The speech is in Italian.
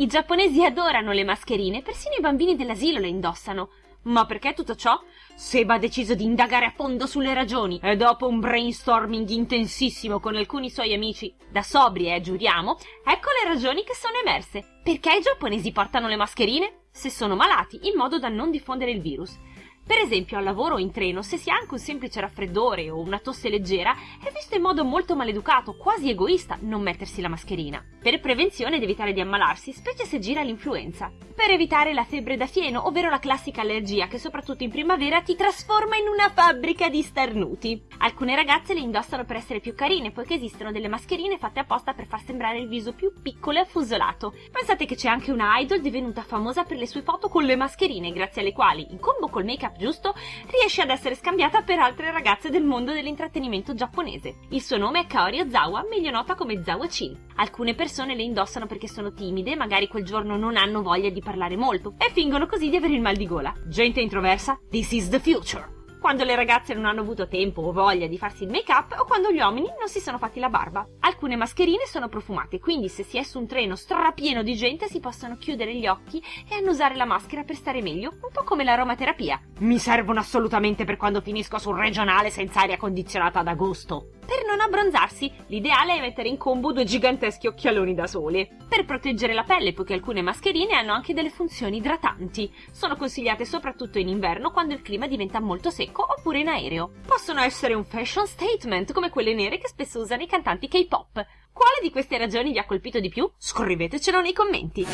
I giapponesi adorano le mascherine, persino i bambini dell'asilo le indossano. Ma perché tutto ciò? Seba ha deciso di indagare a fondo sulle ragioni e dopo un brainstorming intensissimo con alcuni suoi amici, da sobri eh, giuriamo, ecco le ragioni che sono emerse. Perché i giapponesi portano le mascherine? Se sono malati, in modo da non diffondere il virus. Per esempio al lavoro o in treno, se si ha anche un semplice raffreddore o una tosse leggera, è visto in modo molto maleducato, quasi egoista, non mettersi la mascherina. Per prevenzione ed evitare di ammalarsi, specie se gira l'influenza. Per evitare la febbre da fieno, ovvero la classica allergia che soprattutto in primavera ti trasforma in una fabbrica di starnuti. Alcune ragazze le indossano per essere più carine, poiché esistono delle mascherine fatte apposta per far sembrare il viso più piccolo e affusolato. Pensate che c'è anche una idol divenuta famosa per le sue foto con le mascherine, grazie alle quali, in combo col make-up giusto, riesce ad essere scambiata per altre ragazze del mondo dell'intrattenimento giapponese. Il suo nome è Kaori Ozawa, meglio nota come Zawa Chin. Alcune persone le indossano perché sono timide, magari quel giorno non hanno voglia di parlare molto e fingono così di avere il mal di gola. Gente introversa? This is the future! Quando le ragazze non hanno avuto tempo o voglia di farsi il make up o quando gli uomini non si sono fatti la barba. Alcune mascherine sono profumate, quindi se si è su un treno strapieno di gente si possono chiudere gli occhi e annusare la maschera per stare meglio, un po' come l'aromaterapia. Mi servono assolutamente per quando finisco sul regionale senza aria condizionata ad agosto. Per non abbronzarsi, l'ideale è mettere in combo due giganteschi occhialoni da sole. Per proteggere la pelle, poiché alcune mascherine hanno anche delle funzioni idratanti. Sono consigliate soprattutto in inverno quando il clima diventa molto secco oppure in aereo. Possono essere un fashion statement, come quelle nere che spesso usano i cantanti K-pop. Quale di queste ragioni vi ha colpito di più? Scrivetecelo nei commenti.